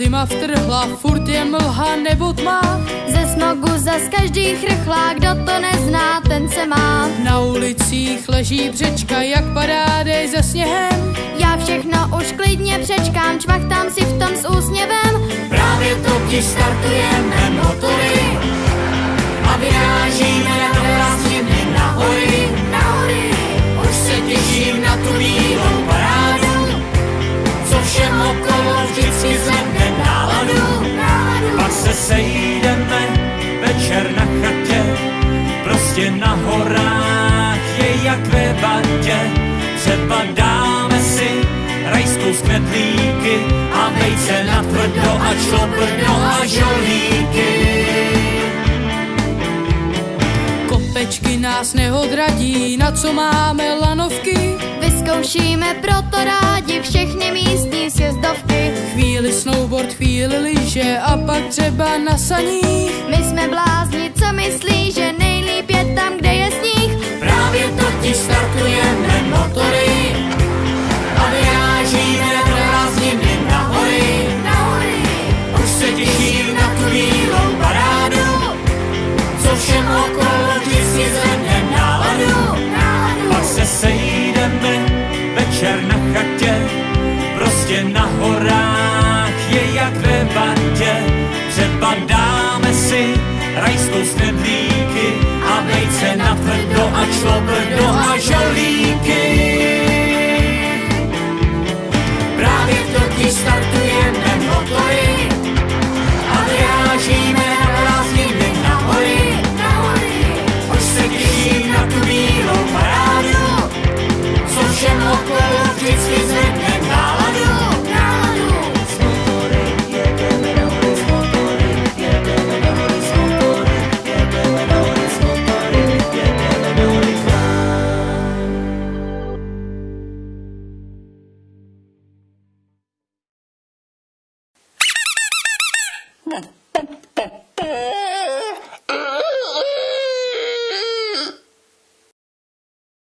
zima vtrhla, furt je mlha nebo tma. Ze smogu zas každý chrchlá, kdo to nezná, ten se má. Na ulicích leží břečka, jak padá dej za sněhem. Já všechno už klidně přečkám, čvachtám si v tom s úsměvem. Právě totiž startujeme motory Třeba dáme si rajskou z knedlíky a vejce na tvrdo a člobrno a žolíky. Kopečky nás neodradí, na co máme lanovky. vyzkoušíme proto rádi všechny místní sjezdovky. Chvíli snowboard, chvíli lyže a pak třeba na saních. My jsme blázni, co myslí, že nejlíp horách je jak ve bandě. třeba dáme si rajskou stedlíky a vejce na tvrdo a člobrdo a žalíky. Právě v Tokii startujeme motory a vyrážíme na prázdniny na hory. Už se těším na tu bílou parádu, co všem okolo vždycky 笨